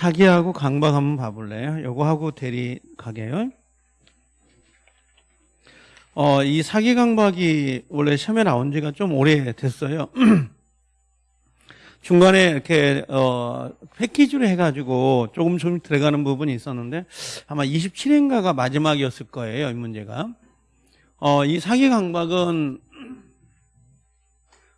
사기하고 강박 한번 봐볼래요? 요거 하고 대리 가게요. 어, 이 사기 강박이 원래 시험에 나온 지가 좀 오래 됐어요. 중간에 이렇게 어 패키지로 해가지고 조금 좀 들어가는 부분이 있었는데 아마 27회인가가 마지막이었을 거예요 이 문제가 어 이 사기 강박은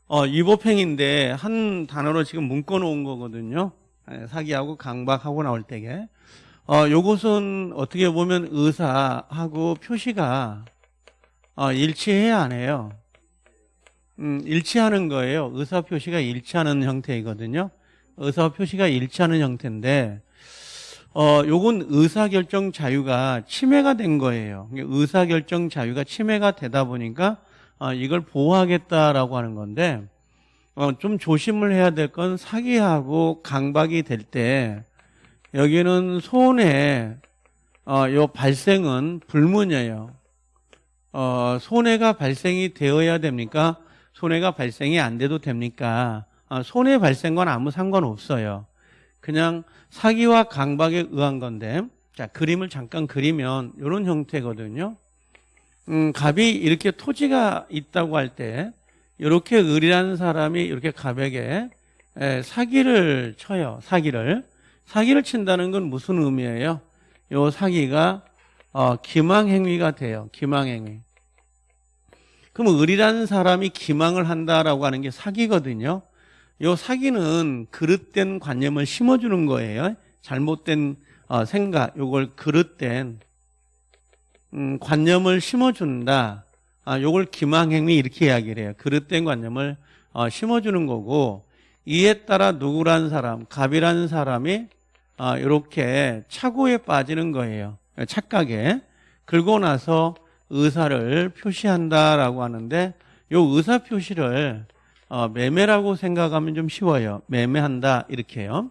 어 위법행인데 한 단어로 지금 묶어 놓은 거거든요 예, 사기하고 강박하고 나올 때게 어 요것은 어떻게 보면 의사하고 표시가 어 일치해야 안 해요 음, 일치하는 거예요. 의사 표시가 일치하는 형태이거든요. 의사 표시가 일치하는 형태인데, 어, 요건 의사결정 자유가 침해가 된 거예요. 의사결정 자유가 침해가 되다 보니까, 어, 이걸 보호하겠다라고 하는 건데, 어, 좀 조심을 해야 될 건 사기하고 강박이 될 때, 여기는 손해, 어, 요 발생은 불문이에요. 어, 손해가 발생이 되어야 됩니까? 손해가 발생이 안 돼도 됩니까? 아, 손해 발생과 아무 상관 없어요. 그냥 사기와 강박에 의한 건데 자 그림을 잠깐 그리면 이런 형태거든요. 음, 갑이 이렇게 토지가 있다고 할 때 이렇게 의리한 사람이 이렇게 갑에게 에, 사기를 쳐요. 사기를 사기를 친다는 건 무슨 의미예요? 요 사기가 어, 기망행위가 돼요. 기망행위. 그럼 을이라는 사람이 기망을 한다라고 하는 게 사기거든요. 이 사기는 그릇된 관념을 심어주는 거예요. 잘못된 어, 생각, 요걸 그릇된 음, 관념을 심어준다. 아, 요걸 기망행위 이렇게 이야기를 해요. 그릇된 관념을 어, 심어주는 거고 이에 따라 누구라는 사람, 갑이라는 사람이 어, 이렇게 착오에 빠지는 거예요. 착각에. 그러고 나서 의사를 표시한다라고 하는데 이 의사 표시를 어, 매매라고 생각하면 좀 쉬워요. 매매한다 이렇게요.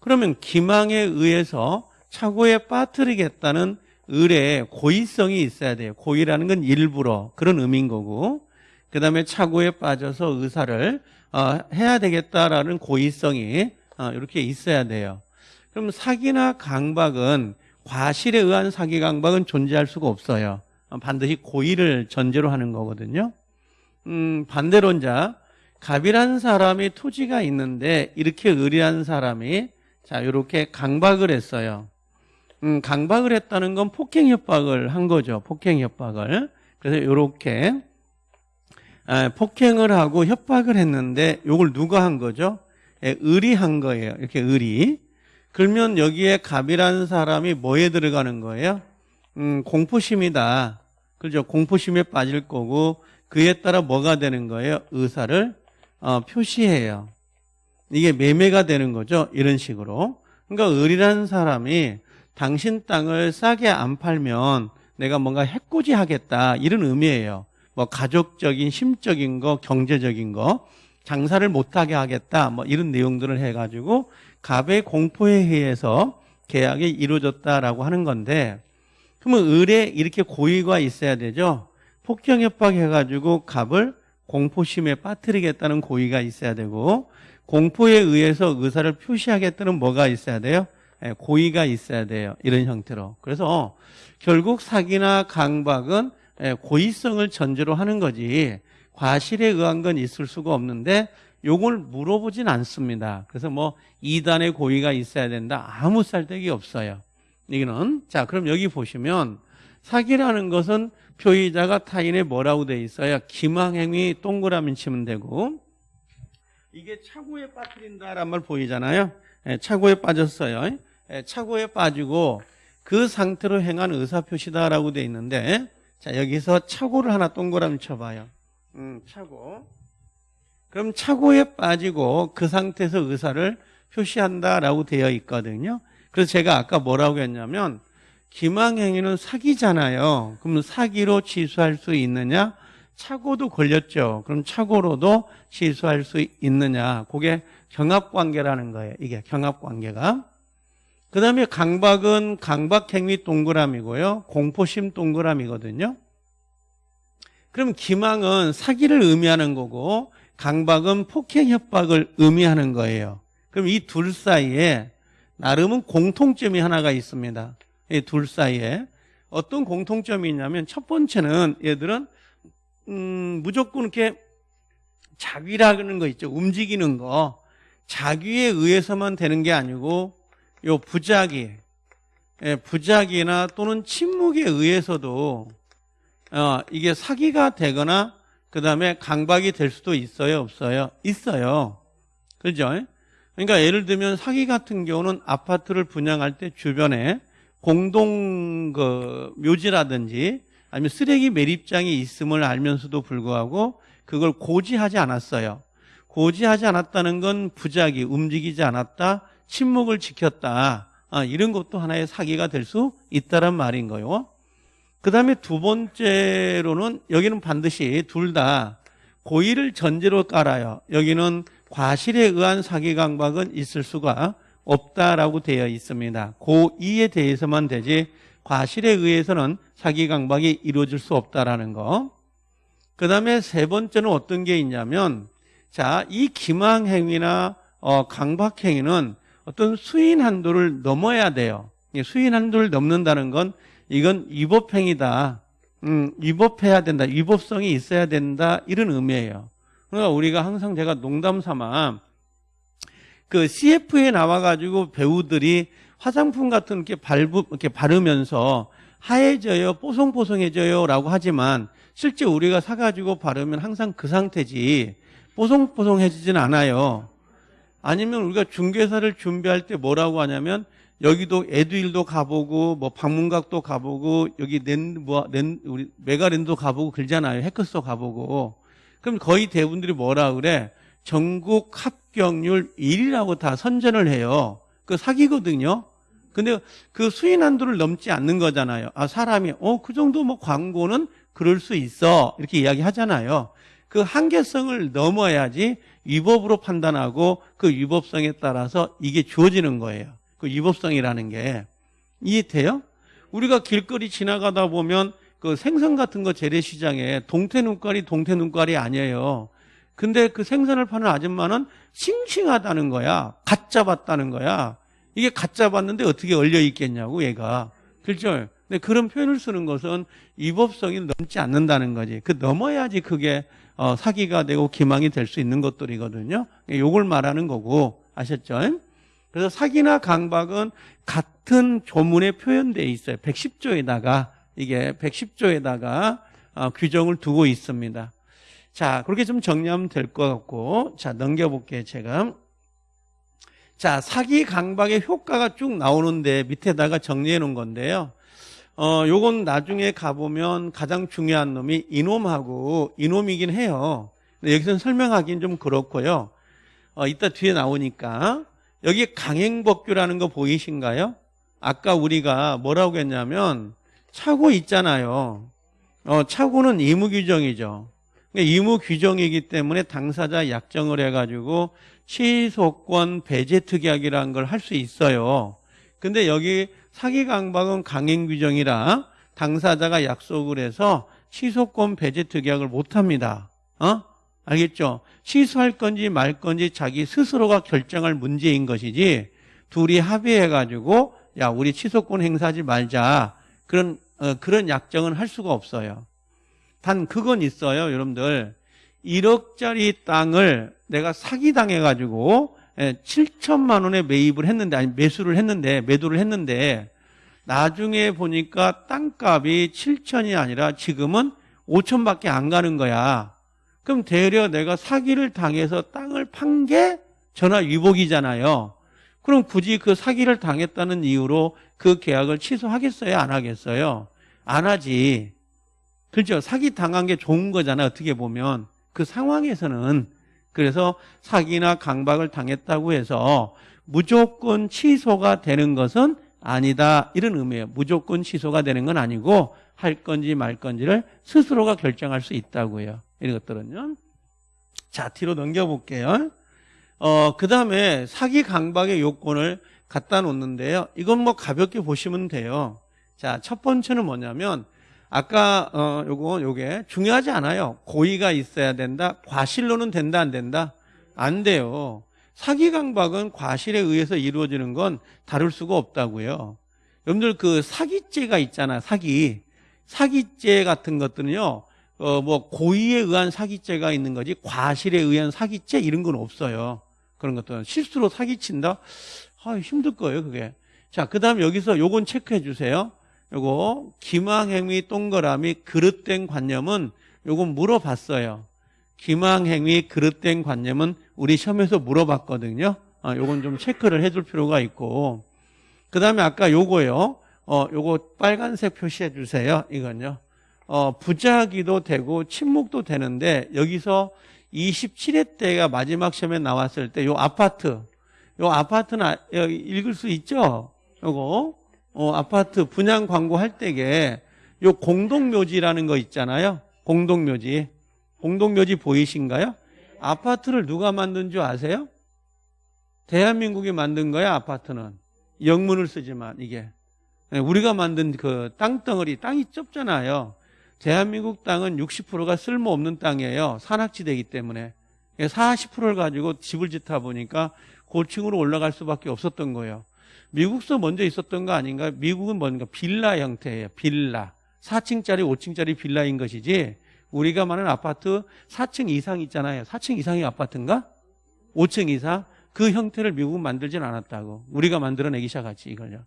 그러면 기망에 의해서 착오에 빠뜨리겠다는 의뢰의 고의성이 있어야 돼요. 고의라는 건 일부러 그런 의미인 거고 그 다음에 착오에 빠져서 의사를 어, 해야 되겠다라는 고의성이 어, 이렇게 있어야 돼요. 그럼 사기나 강박은 과실에 의한 사기 강박은 존재할 수가 없어요. 반드시 고의를 전제로 하는 거거든요. 음, 반대론자 갑이라는 사람이 토지가 있는데 이렇게 의리한 사람이 자 이렇게 강박을 했어요. 음, 강박을 했다는 건 폭행 협박을 한 거죠. 폭행 협박을. 그래서 이렇게 아, 폭행을 하고 협박을 했는데 이걸 누가 한 거죠? 예, 의리한 거예요. 이렇게 의리. 그러면 여기에 갑이라는 사람이 뭐에 들어가는 거예요? 음, 공포심이다. 그죠? 공포심에 빠질 거고 그에 따라 뭐가 되는 거예요? 의사를 어, 표시해요. 이게 매매가 되는 거죠. 이런 식으로. 그러니까 의리라는 사람이 당신 땅을 싸게 안 팔면 내가 뭔가 해코지 하겠다 이런 의미예요. 뭐 가족적인 심적인 거 경제적인 거 장사를 못하게 하겠다 뭐 이런 내용들을 해가지고 갑의 공포에 의해서 계약이 이루어졌다라고 하는 건데 그러면 을에 이렇게 고의가 있어야 되죠. 폭경 협박 해가지고 갑을 공포심에 빠뜨리겠다는 고의가 있어야 되고 공포에 의해서 의사를 표시하겠다는 뭐가 있어야 돼요? 예, 고의가 있어야 돼요. 이런 형태로. 그래서 결국 사기나 강박은 예, 고의성을 전제로 하는 거지 과실에 의한 건 있을 수가 없는데 요걸 물어보진 않습니다. 그래서 뭐 이단의 고의가 있어야 된다. 아무 쌀데기 없어요. 이거는 자 그럼 여기 보시면 사기라는 것은 표의자가 타인의 뭐라고 돼 있어요? 기망행위 동그라미 치면 되고 이게 차고에 빠뜨린다란 말 보이잖아요. 예, 차고에 빠졌어요. 예, 차고에 빠지고 그 상태로 행한 의사표시다라고 돼 있는데 자 여기서 차고를 하나 동그라미 쳐봐요. 음, 차고. 그럼 차고에 빠지고 그 상태에서 의사를 표시한다라고 되어 있거든요. 그래서 제가 아까 뭐라고 했냐면 기망행위는 사기잖아요. 그럼 사기로 취소할 수 있느냐? 착오도 걸렸죠. 그럼 착오로도 취소할 수 있느냐? 그게 경합관계라는 거예요. 이게 경합관계가. 그 다음에 강박은 강박행위 동그라미고요. 공포심 동그라미거든요. 그럼 기망은 사기를 의미하는 거고 강박은 폭행 협박을 의미하는 거예요. 그럼 이 둘 사이에 나름은 공통점이 하나가 있습니다. 이 둘 사이에 어떤 공통점이 있냐면 첫 번째는 얘들은 음, 무조건 이렇게 자귀라는 거 있죠. 움직이는 거. 자귀에 의해서만 되는 게 아니고 요 부자기, 예, 부자기나 또는 침묵에 의해서도 어, 이게 사기가 되거나 그 다음에 강박이 될 수도 있어요, 없어요? 있어요. 그죠? 그러니까 예를 들면 사기 같은 경우는 아파트를 분양할 때 주변에 공동 그 묘지라든지 아니면 쓰레기 매립장이 있음을 알면서도 불구하고 그걸 고지하지 않았어요. 고지하지 않았다는 건 부작위, 움직이지 않았다, 침묵을 지켰다. 아, 이런 것도 하나의 사기가 될 수 있다란 말인 거요. 그 다음에 두 번째로는 여기는 반드시 둘 다 고의를 전제로 깔아요. 여기는 과실에 의한 사기 강박은 있을 수가 없다라고 되어 있습니다. 고의에 대해서만 되지 과실에 의해서는 사기 강박이 이루어질 수 없다라는 거. 그 다음에 세 번째는 어떤 게 있냐면 자, 이 기망 행위나 어, 강박 행위는 어떤 수인 한도를 넘어야 돼요. 수인 한도를 넘는다는 건 이건 위법행위다. 음, 위법해야 된다. 위법성이 있어야 된다. 이런 의미예요. 그러니까 우리가 항상 제가 농담 삼아 그 CF에 나와가지고 배우들이 화장품 같은 이렇게 발부, 이렇게 바르면서 하얘져요, 뽀송뽀송해져요 라고 하지만 실제 우리가 사가지고 바르면 항상 그 상태지 뽀송뽀송해지진 않아요. 아니면 우리가 중개사를 준비할 때 뭐라고 하냐면 여기도 에듀일도 가보고 뭐 방문각도 가보고 여기 낸, 뭐, 낸, 우리 메가랜도 가보고 그러잖아요. 해커스도 가보고. 그럼 거의 대부분들이 뭐라 그래? 전국 합격률 1위라고 다 선전을 해요. 그 사기거든요. 근데 그 수인 한도를 넘지 않는 거잖아요. 아, 사람이, 어, 그 정도 뭐 광고는 그럴 수 있어. 이렇게 이야기 하잖아요. 그 한계성을 넘어야지 위법으로 판단하고 그 위법성에 따라서 이게 주어지는 거예요. 그 위법성이라는 게. 이해돼요? 우리가 길거리 지나가다 보면 그 생선 같은 거 재래시장에 동태 눈깔이 동태 눈깔이 아니에요. 근데 그 생선을 파는 아줌마는 싱싱하다는 거야. 갓 잡았다는 거야. 이게 갓 잡았는데 어떻게 얼려 있겠냐고 얘가. 그렇죠? 근데 그런 표현을 쓰는 것은 위법성이 넘지 않는다는 거지. 그 넘어야지 그게 어, 사기가 되고 기망이 될 수 있는 것들이거든요. 요걸 말하는 거고 아셨죠? 그래서 사기나 강박은 같은 조문에 표현되어 있어요. 110조에다가 이게 110조에다가 어, 규정을 두고 있습니다. 자, 그렇게 좀 정리하면 될 것 같고 자, 넘겨볼게요, 제가. 자, 사기 강박의 효과가 쭉 나오는데 밑에다가 정리해 놓은 건데요. 어, 요건 나중에 가보면 가장 중요한 놈이 이놈하고 이놈이긴 해요. 근데 여기서는 설명하기는 좀 그렇고요. 어, 이따 뒤에 나오니까 여기 강행법규라는 거 보이신가요? 아까 우리가 뭐라고 했냐면 차고 있잖아요. 어, 차고는 의무 규정이죠. 그러니까 의무 규정이기 때문에 당사자 약정을 해가지고 취소권 배제 특약이라는 걸 할 수 있어요. 근데 여기 사기 강박은 강행 규정이라 당사자가 약속을 해서 취소권 배제 특약을 못 합니다. 어? 알겠죠? 취소할 건지 말 건지 자기 스스로가 결정할 문제인 것이지 둘이 합의해 가지고 야, 우리 취소권 행사하지 말자. 그런 어, 그런 약정은 할 수가 없어요. 단 그건 있어요, 여러분들. 1억짜리 땅을 내가 사기 당해 가지고 7천만 예, 원에 매입을 했는데 아니 매수를 했는데 매도를 했는데 나중에 보니까 땅값이 7천이 아니라 지금은 5천밖에 안 가는 거야. 그럼 대려 내가 사기를 당해서 땅을 판 게 전화 위복이잖아요. 그럼 굳이 그 사기를 당했다는 이유로 그 계약을 취소하겠어요? 안 하겠어요? 안 하지. 그렇죠? 사기 당한 게 좋은 거잖아, 어떻게 보면. 그 상황에서는 그래서 사기나 강박을 당했다고 해서 무조건 취소가 되는 것은 아니다 이런 의미예요. 무조건 취소가 되는 건 아니고 할 건지 말 건지를 스스로가 결정할 수 있다고요. 이런 것들은요. 자 뒤로 넘겨볼게요. 어, 그 다음에 사기 강박의 요건을 갖다 놓는데요. 이건 뭐 가볍게 보시면 돼요. 자, 첫 번째는 뭐냐면 아까 어 요거 요게 중요하지 않아요. 고의가 있어야 된다. 과실로는 된다 안 된다? 안 돼요. 사기 강박은 과실에 의해서 이루어지는 건 다룰 수가 없다고요. 여러분들 그 사기죄가 있잖아, 사기. 사기죄 같은 것들은요, 어, 뭐, 고의에 의한 사기죄가 있는 거지, 과실에 의한 사기죄 이런 건 없어요. 그런 것들은. 실수로 사기친다? 아, 힘들 거예요, 그게. 자, 그 다음 여기서 요건 체크해 주세요. 요거, 기망행위 동그라미 그릇된 관념은 요건 물어봤어요. 기망행위 그릇된 관념은 우리 시험에서 물어봤거든요. 아, 요건 좀 체크를 해줄 필요가 있고. 그 다음에 아까 요거요. 어, 요거 빨간색 표시해 주세요. 이건요. 어, 부작위도 되고 침묵도 되는데 여기서 27회 때가 마지막 시험에 나왔을 때 요 아파트 요 아파트는 아- 읽을 수 있죠? 요거 어, 아파트 분양 광고 할 때에 요 공동묘지라는 거 있잖아요. 공동묘지. 공동묘지 보이신가요? 아파트를 누가 만든 줄 아세요? 대한민국이 만든 거야, 아파트는. 영문을 쓰지만, 이게. 네, 우리가 만든 그 땅덩어리, 땅이 좁잖아요. 대한민국 땅은 60%가 쓸모없는 땅이에요. 산악지대이기 때문에. 40%를 가지고 집을 짓다 보니까 고층으로 올라갈 수밖에 없었던 거예요. 미국서 먼저 있었던 거 아닌가? 미국은 뭔가 빌라 형태예요. 빌라. 4층짜리, 5층짜리 빌라인 것이지 우리가 말하는 아파트 4층 이상 있잖아요. 4층 이상의 아파트인가? 5층 이상? 그 형태를 미국은 만들진 않았다고. 우리가 만들어내기 시작하지, 이걸요.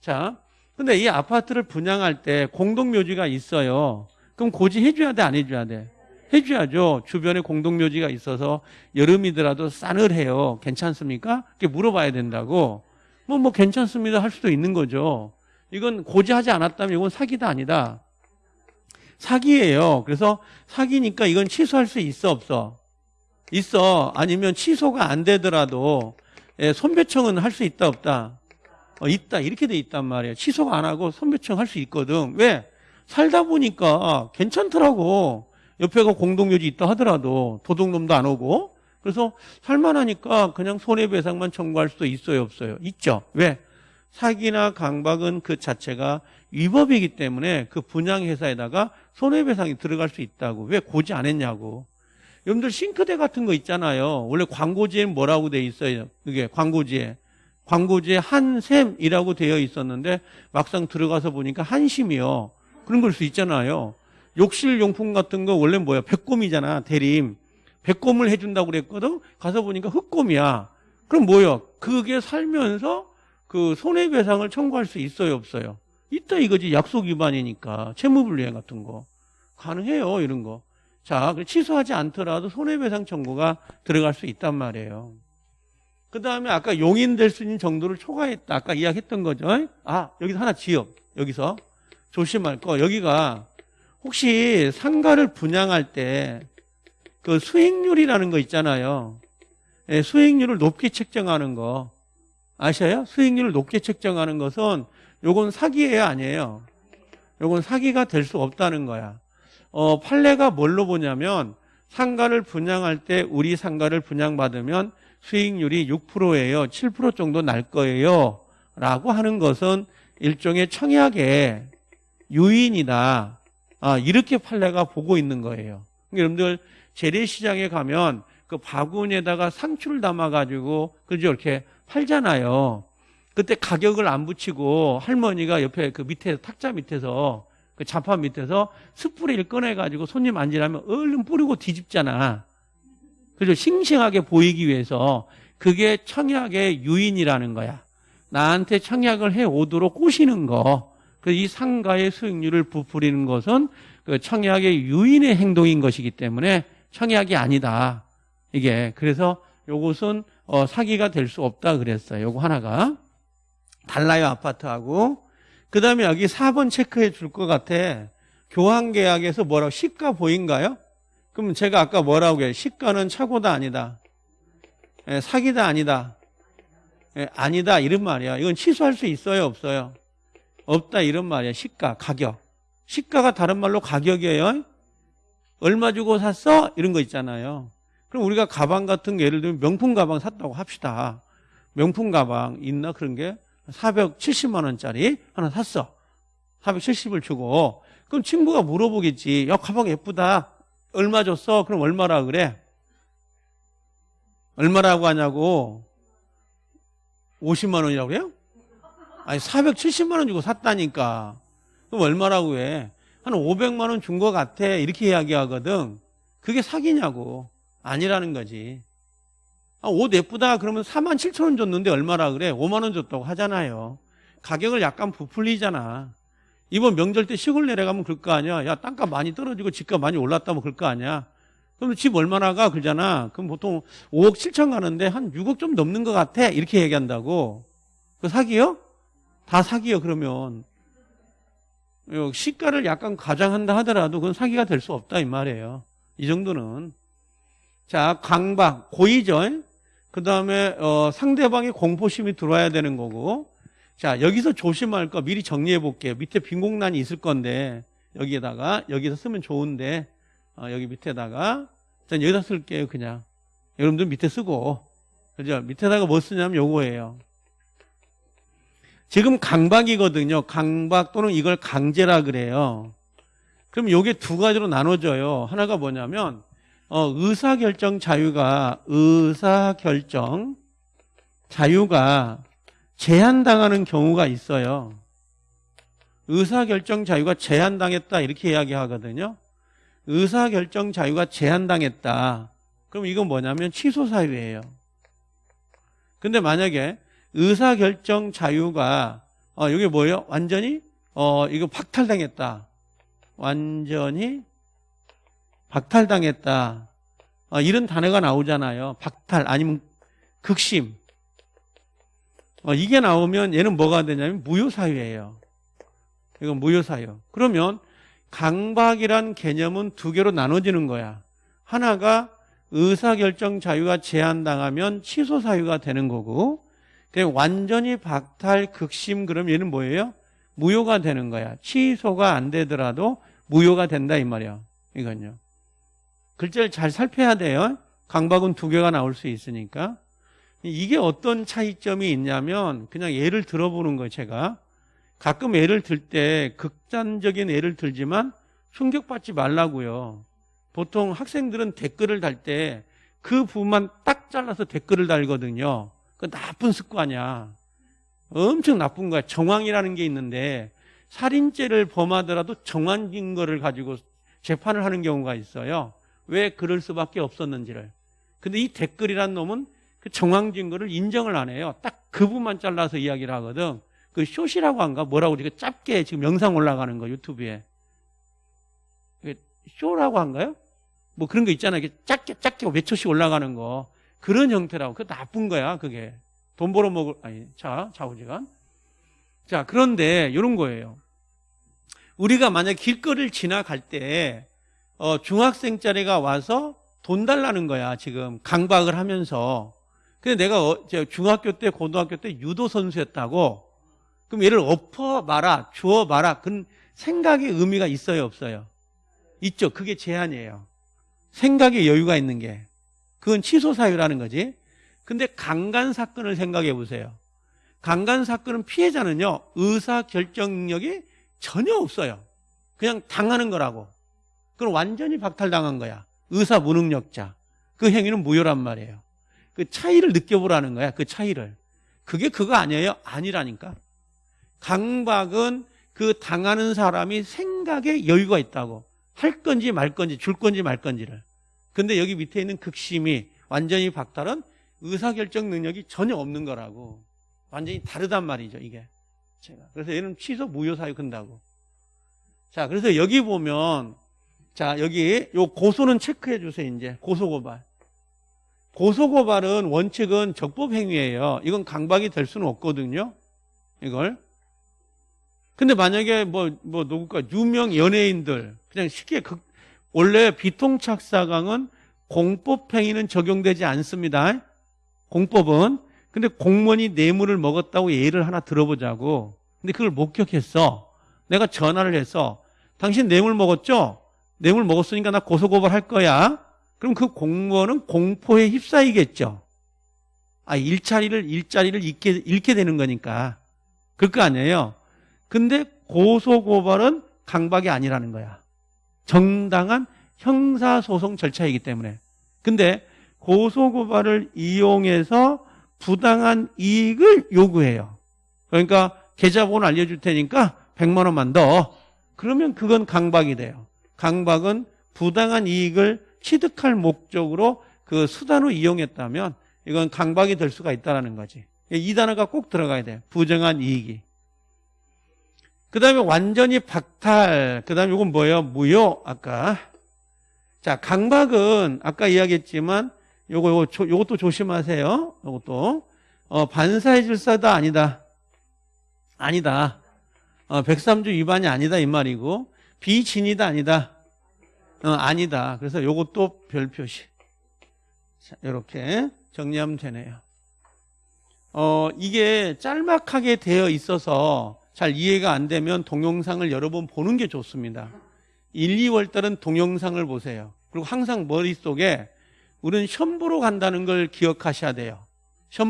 자, 근데 이 아파트를 분양할 때 공동묘지가 있어요. 그럼 고지 해줘야 돼, 안 해줘야 돼? 해줘야죠. 주변에 공동묘지가 있어서 여름이더라도 싸늘해요. 괜찮습니까? 이렇게 물어봐야 된다고. 뭐, 뭐, 괜찮습니다. 할 수도 있는 거죠. 이건 고지하지 않았다면 이건 사기다, 아니다? 사기예요. 그래서 사기니까 이건 취소할 수 있어, 없어? 있어. 아니면 취소가 안 되더라도 예, 손배청은 할 수 있다, 없다? 어, 있다. 이렇게 돼 있단 말이에요. 취소가 안 하고 손배청 할 수 있거든. 왜? 살다 보니까 괜찮더라고. 옆에가 공동묘지 있다 하더라도 도둑놈도 안 오고. 그래서 살만하니까 그냥 손해배상만 청구할 수도 있어요, 없어요? 있죠. 왜? 사기나 강박은 그 자체가 위법이기 때문에 그 분양회사에다가 손해배상이 들어갈 수 있다고. 왜 고지 안 했냐고. 여러분들 싱크대 같은 거 있잖아요. 원래 광고지에는 뭐라고 돼 있어요? 그게 광고지에. 광고지에 한샘이라고 되어 있었는데 막상 들어가서 보니까 한심이요. 그런 걸 수 있잖아요. 욕실 용품 같은 거 원래 뭐야? 백곰이잖아. 대림. 백곰을 해준다고 그랬거든? 가서 보니까 흑곰이야. 그럼 뭐요? 그게 살면서 그 손해배상을 청구할 수 있어요, 없어요? 있다 이거지. 약속 위반이니까. 채무불이행 같은 거. 가능해요, 이런 거. 자, 취소하지 않더라도 손해배상 청구가 들어갈 수 있단 말이에요. 그 다음에 아까 용인될 수 있는 정도를 초과했다. 아까 이야기했던 거죠. 아, 여기서 하나 지역. 여기서. 조심할 거. 여기가 혹시 상가를 분양할 때 그 수익률이라는 거 있잖아요. 예, 수익률을 높게 책정하는 거. 아셔요? 수익률을 높게 책정하는 것은 요건 사기예요, 아니에요? 요건 사기가 될 수 없다는 거야. 어, 판례가 뭘로 보냐면 상가를 분양할 때 우리 상가를 분양받으면 수익률이 6%예요. 7% 정도 날 거예요. 라고 하는 것은 일종의 청약의 유인이다. 아, 이렇게 판례가 보고 있는 거예요. 그러니까 여러분들 재래시장에 가면 그 바구니에다가 상추를 담아가지고 그죠 이렇게 팔잖아요. 그때 가격을 안 붙이고 할머니가 옆에 그 밑에 탁자 밑에서 그 자판 밑에서 스프레이를 꺼내가지고 손님 앉으라면 얼른 뿌리고 뒤집잖아. 그죠? 싱싱하게 보이기 위해서 그게 청약의 유인이라는 거야. 나한테 청약을 해 오도록 꼬시는 거. 그 이 상가의 수익률을 부풀리는 것은 그 청약의 유인의 행동인 것이기 때문에 청약이 아니다. 이게 그래서 요것은 어, 사기가 될 수 없다 그랬어요. 요거 하나가 달라요 아파트하고 그 다음에 여기 4번 체크해 줄 것 같아. 교환 계약에서 뭐라고 시가 보인가요? 그럼 제가 아까 뭐라고 해요? 시가는 차고다 아니다. 예, 사기다 아니다. 예, 아니다 이런 말이야. 이건 취소할 수 있어요 없어요? 없다 이런 말이야. 시가 가격. 시가가 다른 말로 가격이에요. 얼마 주고 샀어? 이런 거 있잖아요. 그럼 우리가 가방 같은 게 예를 들면 명품 가방 샀다고 합시다. 명품 가방 있나 그런 게 470만 원짜리 하나 샀어. 470을 주고 그럼 친구가 물어보겠지. 야 가방 예쁘다. 얼마 줬어? 그럼 얼마라 그래? 얼마라고 하냐고 50만 원이라고 그래요? 아니 470만 원 주고 샀다니까. 그럼 얼마라고 해? 한 500만 원 준 것 같아. 이렇게 이야기하거든. 그게 사기냐고. 아니라는 거지. 아, 옷 예쁘다 그러면 4만 7천 원 줬는데 얼마라 그래? 5만 원 줬다고 하잖아요. 가격을 약간 부풀리잖아. 이번 명절 때 시골 내려가면 그럴 거 아니야. 야, 땅값 많이 떨어지고 집값 많이 올랐다면 그럴 거 아니야. 그럼 집 얼마나 가? 그러잖아. 그럼 보통 5억 7천 가는데 한 6억 좀 넘는 것 같아. 이렇게 얘기한다고. 그 사기요? 다 사기요, 그러면. 요 시가를 약간 과장한다 하더라도 그건 사기가 될 수 없다, 이 말이에요. 이 정도는. 자, 강박, 고의죠? 그 다음에, 어, 상대방의 공포심이 들어와야 되는 거고. 자, 여기서 조심할 거 미리 정리해 볼게요. 밑에 빈 공간이 있을 건데, 여기에다가, 여기서 쓰면 좋은데, 어, 여기 밑에다가, 전 여기다 쓸게요, 그냥. 여러분들 밑에 쓰고. 그죠? 밑에다가 뭐 쓰냐면 요거예요. 지금 강박이거든요. 강박 또는 이걸 강제라 그래요. 그럼 요게 두 가지로 나눠져요. 하나가 뭐냐면, 어, 의사결정 자유가, 의사결정 자유가 제한당하는 경우가 있어요. 의사결정 자유가 제한당했다. 이렇게 이야기하거든요. 의사결정 자유가 제한당했다. 그럼 이건 뭐냐면 취소 사유예요. 근데 만약에 의사결정 자유가 어 이게 뭐예요? 완전히 어 이거 박탈당했다. 완전히 박탈당했다. 어, 이런 단어가 나오잖아요. 박탈 아니면 극심. 어, 이게 나오면 얘는 뭐가 되냐면 무효사유예요. 이건 무효사유. 그러면 강박이란 개념은 두 개로 나눠지는 거야. 하나가 의사결정 자유가 제한당하면 취소 사유가 되는 거고 완전히 박탈 극심 그럼 얘는 뭐예요? 무효가 되는 거야. 취소가 안 되더라도 무효가 된다 이 말이야. 이건요. 글자를 잘 살펴야 돼요. 강박은 두 개가 나올 수 있으니까. 이게 어떤 차이점이 있냐면 그냥 예를 들어보는 거예요, 제가. 가끔 예를 들 때 극단적인 예를 들지만 충격받지 말라고요. 보통 학생들은 댓글을 달 때 그 부분만 딱 잘라서 댓글을 달거든요. 그 나쁜 습관이야. 엄청 나쁜 거야. 정황이라는 게 있는데 살인죄를 범하더라도 정황 증거를 가지고 재판을 하는 경우가 있어요. 왜 그럴 수밖에 없었는지를. 근데 이 댓글이란 놈은 그 정황 증거를 인정을 안 해요. 딱 그 부분만 잘라서 이야기를 하거든. 그 숏이라고 한가? 뭐라고 이렇게 짧게 지금 영상 올라가는 거 유튜브에. 쇼라고 한가요? 뭐 그런 거 있잖아요. 짧게 짧게 몇 초씩 올라가는 거. 그런 형태라고. 그 나쁜 거야, 그게. 돈 벌어 먹을, 아니, 자, 좌우지간. 자, 그런데 이런 거예요. 우리가 만약 길거리를 지나갈 때, 어, 중학생짜리가 와서 돈 달라는 거야, 지금. 강박을 하면서. 근데 내가 어, 중학교 때, 고등학교 때 유도 선수였다고. 그럼 얘를 엎어 마라, 주어 마라. 그런 생각의 의미가 있어요, 없어요? 있죠. 그게 제한이에요. 생각의 여유가 있는 게. 그건 취소 사유라는 거지. 근데 강간 사건을 생각해 보세요. 강간 사건은 피해자는요, 의사 결정 능력이 전혀 없어요. 그냥 당하는 거라고. 그건 완전히 박탈당한 거야. 의사 무능력자. 그 행위는 무효란 말이에요. 그 차이를 느껴보라는 거야. 그 차이를. 그게 그거 아니에요? 아니라니까. 강박은 그 당하는 사람이 생각에 여유가 있다고. 할 건지 말 건지 줄 건지 말 건지를. 근데 여기 밑에 있는 극심이 완전히 박탈은 의사결정 능력이 전혀 없는 거라고. 완전히 다르단 말이죠, 이게. 제가. 그래서 얘는 취소 무효사유 근다고. 자, 그래서 여기 보면, 자, 여기 요 고소는 체크해 주세요, 이제. 고소고발. 고소고발은 원칙은 적법행위예요. 이건 강박이 될 수는 없거든요. 이걸. 근데 만약에 뭐, 뭐, 누굴까, 유명 연예인들, 그냥 쉽게 극, 원래 비통착사강은 공법행위는 적용되지 않습니다. 공법은. 근데 공무원이 뇌물을 먹었다고 예를 하나 들어보자고. 근데 그걸 목격했어. 내가 전화를 해서 당신 뇌물 먹었죠? 뇌물 먹었으니까 나 고소고발 할 거야. 그럼 그 공무원은 공포에 휩싸이겠죠. 아, 일자리를, 일자리를 잃게, 잃게 되는 거니까. 그럴 거 아니에요. 근데 고소고발은 강박이 아니라는 거야. 정당한 형사소송 절차이기 때문에. 근데 고소고발을 이용해서 부당한 이익을 요구해요. 그러니까 계좌번호 알려줄 테니까 100만 원만 더. 그러면 그건 강박이 돼요. 강박은 부당한 이익을 취득할 목적으로 그 수단을 이용했다면 이건 강박이 될 수가 있다는 거지. 이 단어가 꼭 들어가야 돼. 부정한 이익이. 그 다음에 완전히 박탈. 그 다음에 이건 뭐예요? 무효. 아까. 자, 강박은 아까 이야기했지만 요거, 요거, 요것도 조심하세요. 요것도. 어, 반사의 질서다 아니다. 아니다. 어, 103조 위반이 아니다 이 말이고 비진이다 아니다. 어, 아니다. 그래서 요것도 별 표시. 자, 이렇게 정리하면 되네요. 어, 이게 짤막하게 되어 있어서 잘 이해가 안 되면 동영상을 여러 번 보는 게 좋습니다. 1, 2월 달은 동영상을 보세요. 그리고 항상 머릿속에 우리는 보러 간다는 걸 기억하셔야 돼요.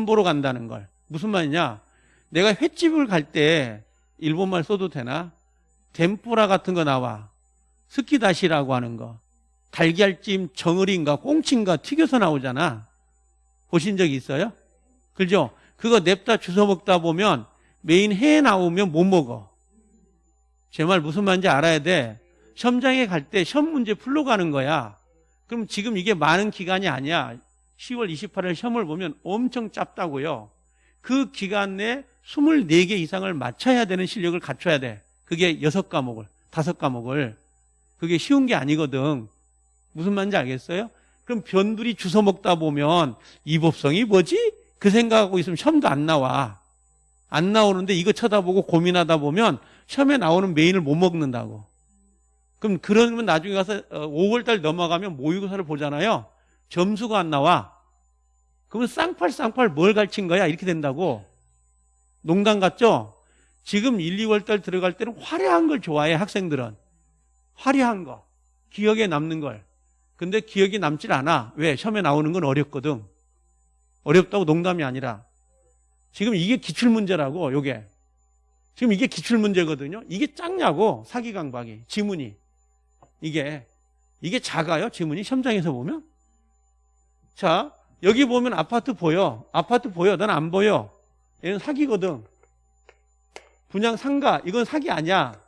보러 간다는 걸. 무슨 말이냐? 내가 횟집을 갈 때 일본말 써도 되나? 덴뿌라 같은 거 나와. 스키다시라고 하는 거. 달걀찜, 정어리인가 꽁치인가 튀겨서 나오잖아. 보신 적 있어요? 그죠? 그거 냅다 주워 먹다 보면 메인 회 나오면 못 먹어. 제 말 무슨 말인지 알아야 돼. 시험장에 갈 때 시험 문제 풀러 가는 거야. 그럼 지금 이게 많은 기간이 아니야. 10월 28일 시험을 보면 엄청 짧다고요. 그 기간 내에 24개 이상을 맞춰야 되는 실력을 갖춰야 돼. 그게 6과목을, 5과목을. 그게 쉬운 게 아니거든. 무슨 말인지 알겠어요? 그럼 변두리 주워 먹다 보면 이 법성이 뭐지? 그 생각하고 있으면 시험도 안 나와. 안 나오는데 이거 쳐다보고 고민하다 보면 시험에 나오는 메인을 못 먹는다고. 그럼 그러면 나중에 가서 5월달 어, 넘어가면 모의고사를 보잖아요. 점수가 안 나와. 그러면 쌍팔 쌍팔 뭘 가르친 거야? 이렇게 된다고. 농담 같죠? 지금 1, 2월달 들어갈 때는 화려한 걸 좋아해 학생들은. 화려한 거. 기억에 남는 걸. 근데 기억이 남질 않아. 왜? 시험에 나오는 건 어렵거든. 어렵다고 농담이 아니라. 지금 이게 기출문제라고, 요게. 지금 이게 기출문제거든요. 이게 작냐고, 사기 강박이. 지문이. 이게. 이게 작아요, 지문이. 시험장에서 보면. 자, 여기 보면 아파트 보여. 아파트 보여. 난 안 보여. 얘는 사기거든. 분양 상가. 이건 사기 아니야.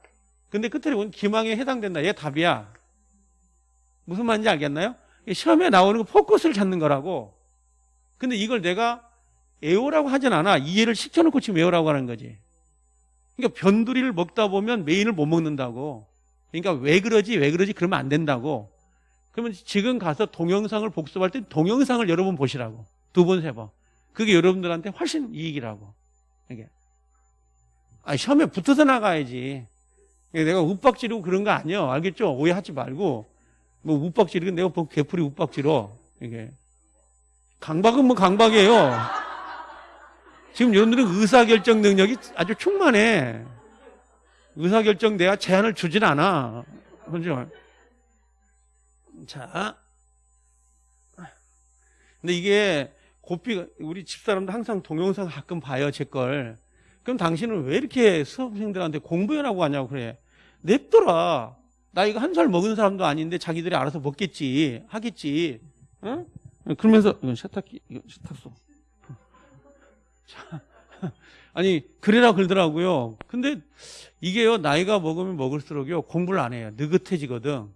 근데 끝에 보면 기망에 해당된다. 얘 답이야. 무슨 말인지 알겠나요? 시험에 나오는 거 포커스를 찾는 거라고. 근데 이걸 내가 애호라고 하진 않아. 이해를 시켜놓고 지금 애호라고 하는 거지. 그러니까 변두리를 먹다 보면 메인을 못 먹는다고. 그러니까 왜 그러지, 왜 그러지, 그러면 안 된다고. 그러면 지금 가서 동영상을 복습할 때 동영상을 여러 번 보시라고. 두 번, 세 번. 그게 여러분들한테 훨씬 이익이라고. 이게. 아, 시험에 붙어서 나가야지. 내가 욱박지르고 그런 거 아니야. 알겠죠? 오해하지 말고. 뭐 욱박지르고 내가 뭐 개풀이 욱박지러. 이게. 강박은 뭐 강박이에요. 지금 여러분들은 의사결정 능력이 아주 충만해. 의사결정 내가 제한을 주진 않아. 그죠? 자. 근데 이게 고삐가, 우리 집사람도 항상 동영상 가끔 봐요, 제 걸. 그럼 당신은 왜 이렇게 수험생들한테 공부해라고 하냐고 그래. 냅둬라. 나 이거 한 살 먹은 사람도 아닌데 자기들이 알아서 먹겠지. 하겠지. 응? 그러면서, 이건 세탁기, 이건 세탁소. 자, 아니, 그래라 그러더라고요. 근데 이게요, 나이가 먹으면 먹을수록요, 공부를 안 해요. 느긋해지거든.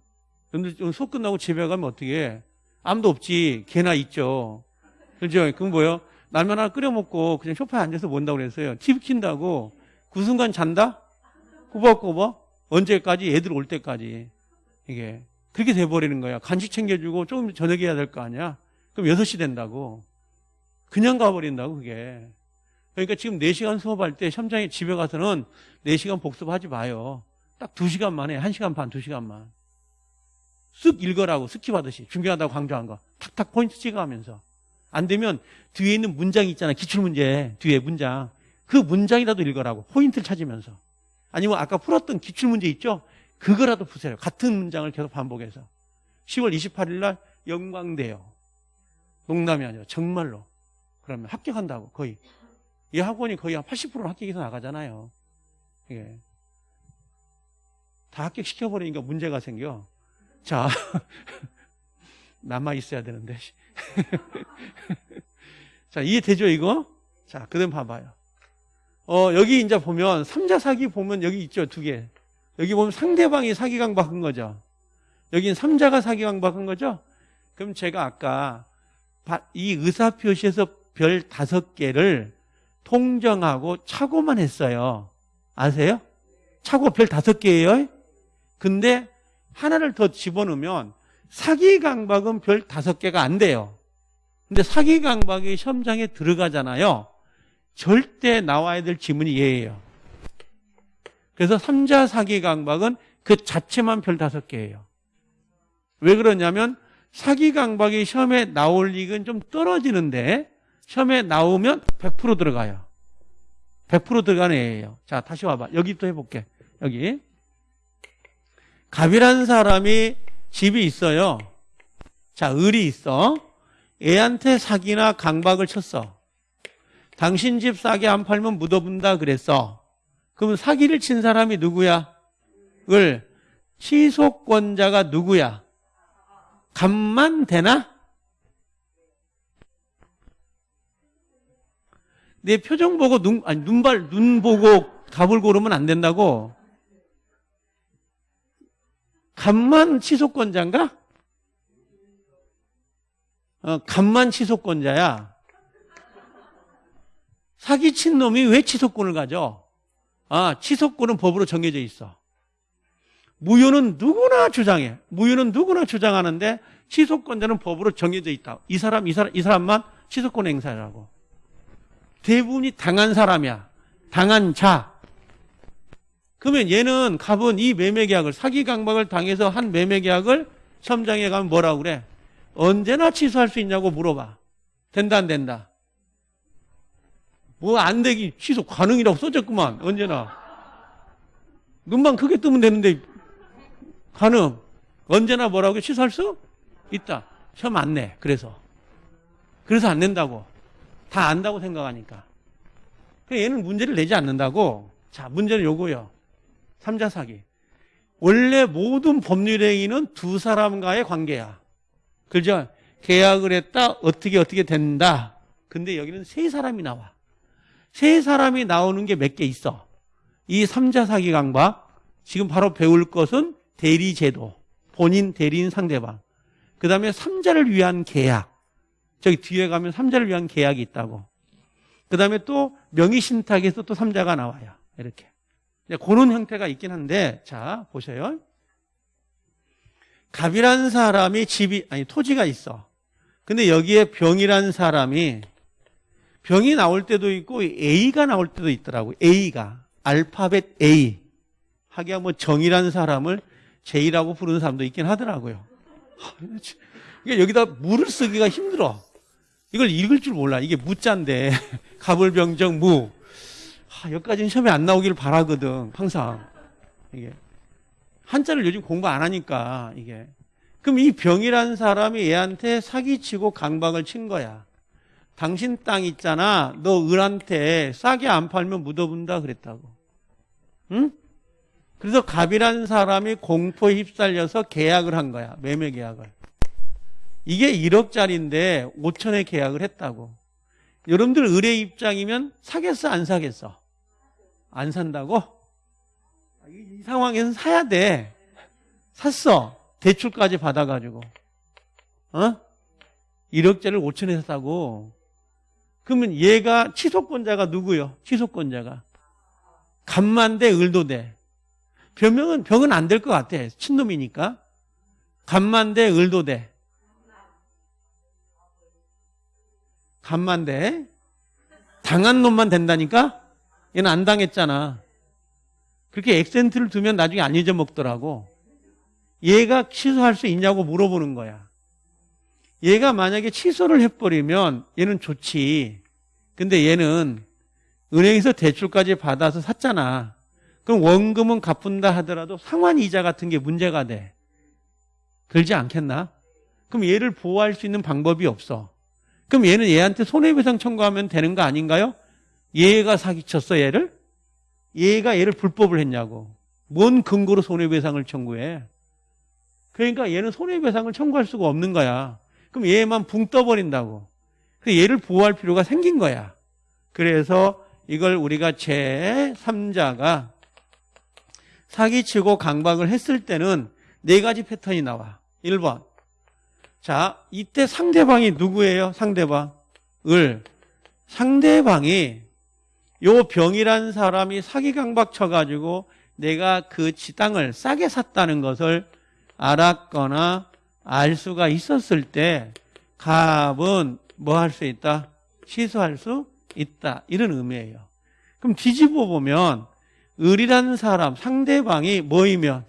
근데 좀 수업 끝나고 집에 가면 어떻게 해? 아무도 없지. 걔나 있죠. 그죠? 그럼 뭐요? 라면 하나 끓여 먹고 그냥 소파에 앉아서 본다고 그랬어요. TV 킨다고. 그 순간 잔다? 꼬박꼬박? 언제까지? 애들 올 때까지. 이게. 그렇게 돼버리는 거야. 간식 챙겨주고 조금 저녁에 해야 될 거 아니야? 그럼 6시 된다고. 그냥 가버린다고, 그게. 그러니까 지금 4시간 수업할 때 시험장에 집에 가서는 4시간 복습하지 마요. 딱 2시간만 해. 1시간 반, 2시간만. 쓱 읽어라고 skip 하듯이 중요하다고 강조한 거. 탁탁 포인트 찍어가면서. 안 되면 뒤에 있는 문장이 있잖아. 기출문제 뒤에 문장. 그 문장이라도 읽어라고. 포인트를 찾으면서. 아니면 아까 풀었던 기출문제 있죠? 그거라도 푸세요. 같은 문장을 계속 반복해서. 10월 28일 날 영광돼요. 농담이 아니라 정말로. 그러면 합격한다고 거의. 이 학원이 거의 한 80%는 합격해서 나가잖아요. 예. 다 합격시켜버리니까 문제가 생겨. 자, 남아 있어야 되는데. 자, 이해되죠, 이거? 자, 그 다음 봐봐요. 어, 여기 이제 보면, 삼자 사기 보면 여기 있죠, 두 개. 여기 보면 상대방이 사기 강박한 거죠. 여긴 삼자가 사기 강박한 거죠? 그럼 제가 아까 이 의사 표시에서 별 다섯 개를 통정하고 차고만 했어요. 아세요? 차고 별 다섯 개예요. 근데 하나를 더 집어넣으면 사기 강박은 별 다섯 개가 안 돼요. 근데 사기 강박이 시험장에 들어가잖아요. 절대 나와야 될 지문이 얘예요. 그래서 삼자 사기 강박은 그 자체만 별 다섯 개예요. 왜 그러냐면 사기 강박이 시험에 나올 리는 좀 떨어지는데 시험에 나오면 100% 들어가요. 100% 들어가는 애예요. 자, 다시 와봐. 여기 또 해볼게. 여기. 갑이라는 사람이 집이 있어요. 자, 을이 있어. 애한테 사기나 강박을 쳤어. 당신 집 싸게 안 팔면 묻어본다 그랬어. 그럼 사기를 친 사람이 누구야? 을. 취소권자가 누구야? 감만 되나? 내 표정 보고 눈, 아니, 눈발, 눈 보고 답을 고르면 안 된다고? 감만 취소권자인가? 어, 감만 취소권자야. 사기친 놈이 왜 취소권을 가져? 아, 취소권은 법으로 정해져 있어. 무효는 누구나 주장해. 무효는 누구나 주장하는데 취소권자는 법으로 정해져 있다. 이 사람, 이 사람, 이 사람만 취소권 행사라고. 대부분이 당한 사람이야. 당한 자. 그러면 얘는 갑은 이 매매 계약을 사기 강박을 당해서 한 매매 계약을 시험장에 가면 뭐라고 그래? 언제나 취소할 수 있냐고 물어봐. 된다 안 된다? 뭐 안 되기 취소 가능이라고 써졌구만 언제나. 눈만 크게 뜨면 되는데 가능. 언제나 뭐라고 취소할 수 있다. 시험 안 내. 그래서. 그래서 안 낸다고. 다 안다고 생각하니까. 얘는 문제를 내지 않는다고. 자, 문제는 요거요. 삼자 사기. 원래 모든 법률 행위는 두 사람과의 관계야. 그죠? 계약을 했다. 어떻게 어떻게 된다. 근데 여기는 세 사람이 나와. 세 사람이 나오는 게 몇 개 있어. 이 삼자 사기 강박. 지금 바로 배울 것은 대리 제도. 본인, 대리인, 상대방. 그 다음에 삼자를 위한 계약. 저기 뒤에 가면 삼자를 위한 계약이 있다고. 그 다음에 또 명의신탁에서 또 삼자가 나와요. 이렇게. 그런 형태가 있긴 한데, 자, 보세요. 갑이라는 사람이 집이, 아니, 토지가 있어. 근데 여기에 병이라는 사람이 병이 나올 때도 있고 A가 나올 때도 있더라고. A가. 알파벳 A. 하기야 뭐 정이라는 사람을 J라고 부르는 사람도 있긴 하더라고요. 이게 여기다 물을 쓰기가 힘들어. 이걸 읽을 줄 몰라. 이게 무자인데. 가불병정 무. 아, 여기까지는 시험에 안 나오기를 바라거든. 항상. 이게. 한자를 요즘 공부 안 하니까, 이게. 그럼 이 병이라는 사람이 얘한테 사기치고 강박을 친 거야. 당신 땅 있잖아. 너 을한테 싸게 안 팔면 묻어본다 그랬다고. 응? 그래서 갑이라는 사람이 공포에 휩쓸려서 계약을 한 거야. 매매 계약을. 이게 1억짜리인데 5천에 계약을 했다고. 여러분들 의뢰 입장이면 사겠어 안 사겠어? 안 산다고? 이 상황에서는 사야 돼. 샀어. 대출까지 받아가지고. 어? 1억짜리를 5천에 샀다고. 그러면 얘가 취소권자가 누구요? 취소권자가. 간만대 을도대. 변명은 병은 안 될 것 같아. 친놈이니까. 간만대 을도대. 간만대. 당한 놈만 된다니까? 얘는 안 당했잖아. 그렇게 액센트를 두면 나중에 안 잊어먹더라고. 얘가 취소할 수 있냐고 물어보는 거야. 얘가 만약에 취소를 해버리면 얘는 좋지. 근데 얘는 은행에서 대출까지 받아서 샀잖아. 그럼 원금은 갚은다 하더라도 상환 이자 같은 게 문제가 돼. 들지 않겠나? 그럼 얘를 보호할 수 있는 방법이 없어. 그럼 얘는 얘한테 손해배상 청구하면 되는 거 아닌가요? 얘가 사기쳤어, 얘를? 얘가 얘를 불법을 했냐고. 뭔 근거로 손해배상을 청구해? 그러니까 얘는 손해배상을 청구할 수가 없는 거야. 그럼 얘만 붕 떠버린다고. 그래서 얘를 보호할 필요가 생긴 거야. 그래서 이걸 우리가 제3자가 사기치고 강박을 했을 때는 네 가지 패턴이 나와. 1번. 자, 이때 상대방이 누구예요? 상대방. 을. 상대방이 요 병이란 사람이 사기 강박 쳐가지고 내가 그 지땅을 싸게 샀다는 것을 알았거나 알 수가 있었을 때 갑은 뭐 할 수 있다? 취소할 수 있다. 이런 의미예요. 그럼 뒤집어 보면 을이라는 사람 상대방이 뭐이면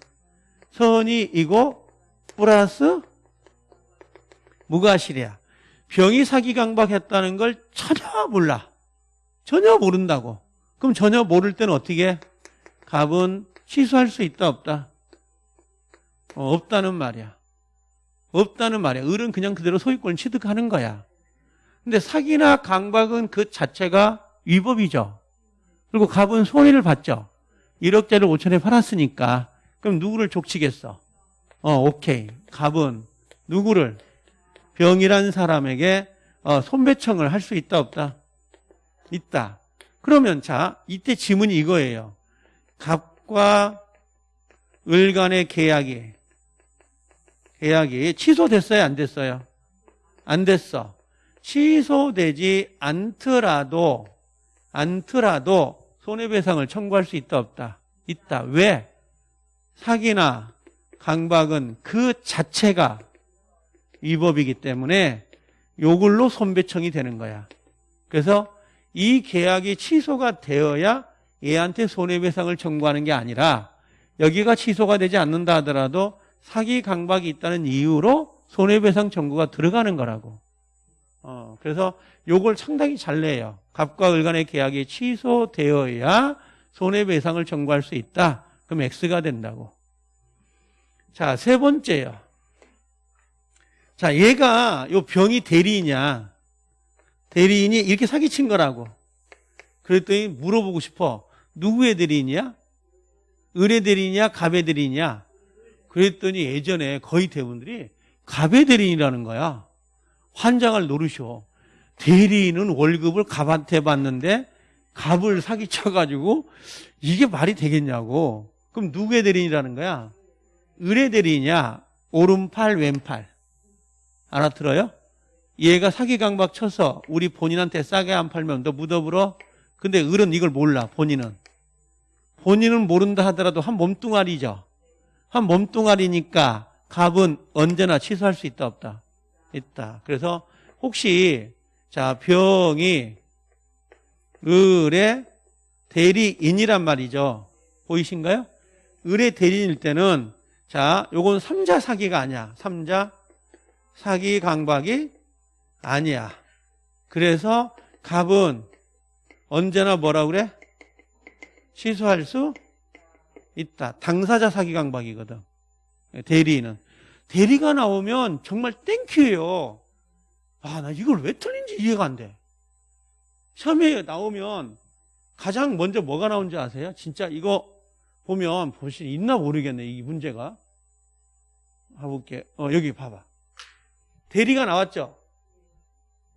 선이이고 플러스 무가실이야. 병이 사기 강박했다는 걸 전혀 몰라. 전혀 모른다고. 그럼 전혀 모를 때는 어떻게? 갑은 취소할 수 있다 없다? 어, 없다는 말이야. 없다는 말이야. 을은 그냥 그대로 소유권을 취득하는 거야. 근데 사기나 강박은 그 자체가 위법이죠. 그리고 갑은 손해를 받죠. 1억짜리 5천에 팔았으니까. 그럼 누구를 족치겠어? 어, 오케이. 갑은 누구를? 병이라는 사람에게 어, 손배청을 할 수 있다 없다? 있다. 그러면 자 이때 지문이 이거예요. 갑과 을 간의 계약이 계약이 취소됐어요? 안 됐어요? 안 됐어. 취소되지 않더라도 않더라도 손해배상을 청구할 수 있다 없다? 있다. 왜? 사기나 강박은 그 자체가 위법이기 때문에 요걸로 손배청이 되는 거야. 그래서 이 계약이 취소가 되어야 얘한테 손해배상을 청구하는 게 아니라 여기가 취소가 되지 않는다 하더라도 사기 강박이 있다는 이유로 손해배상 청구가 들어가는 거라고. 어, 그래서 요걸 상당히 잘 내요. 갑과 을 간의 계약이 취소되어야 손해배상을 청구할 수 있다. 그럼 X가 된다고. 자, 세 번째요. 자, 얘가 요 병이 대리이냐, 대리인이 이렇게 사기친 거라고. 그랬더니 물어보고 싶어. 누구의 대리인이야? 을의 대리인이야? 갑의 대리인이야? 그랬더니 예전에 거의 대부분들이 갑의 대리인이라는 거야. 환장을 노르셔. 대리인은 월급을 갑한테 받는데 갑을 사기쳐가지고 이게 말이 되겠냐고. 그럼 누구의 대리인이라는 거야? 을의 대리인이야? 오른팔, 왼팔. 알아들어요? 얘가 사기 강박 쳐서 우리 본인한테 싸게 안 팔면 너 묻어불어? 근데 을은 이걸 몰라, 본인은. 본인은 모른다 하더라도 한 몸뚱아리죠. 한 몸뚱아리니까 갑은 언제나 취소할 수 있다, 없다? 있다. 그래서 혹시, 자, 병이 을의 대리인이란 말이죠. 보이신가요? 을의 대리인일 때는 자, 요건 삼자 사기가 아니야. 삼자 사기 강박이 아니야. 그래서 갑은 언제나 뭐라 그래? 취소할 수 있다. 당사자 사기 강박이거든. 대리는. 대리가 나오면 정말 땡큐예요. 아, 나 이걸 왜 틀린지 이해가 안 돼. 시험에 나오면 가장 먼저 뭐가 나온지 아세요? 진짜 이거 보면 보시 있나 모르겠네, 이 문제가. 가볼게. 어, 여기 봐봐. 대리가 나왔죠?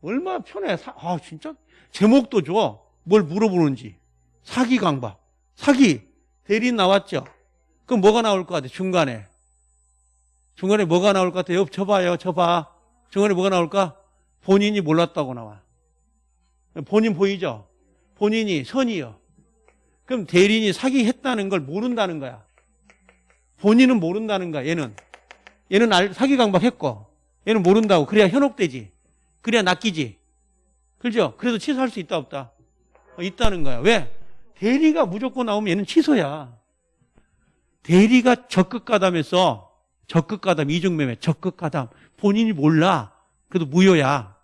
얼마나 편해. 사, 아, 진짜 제목도 좋아. 뭘 물어보는지. 사기 강박. 사기. 대리 나왔죠? 그럼 뭐가 나올 것 같아, 중간에? 중간에 뭐가 나올 것 같아? 옆 쳐봐요, 쳐봐. 중간에 뭐가 나올까? 본인이 몰랐다고 나와. 본인 보이죠? 본인이 선이요. 그럼 대리인이 사기했다는 걸 모른다는 거야. 본인은 모른다는 거야, 얘는. 얘는 알, 사기 강박했고, 얘는 모른다고. 그래야 현혹되지. 그래야 낚이지. 그죠? 그래도 취소할 수 있다 없다? 어, 있다는 거야. 왜? 대리가 무조건 나오면 얘는 취소야. 대리가 적극 가담했어. 적극 가담, 이중 매매, 적극 가담. 본인이 몰라. 그래도 무효야.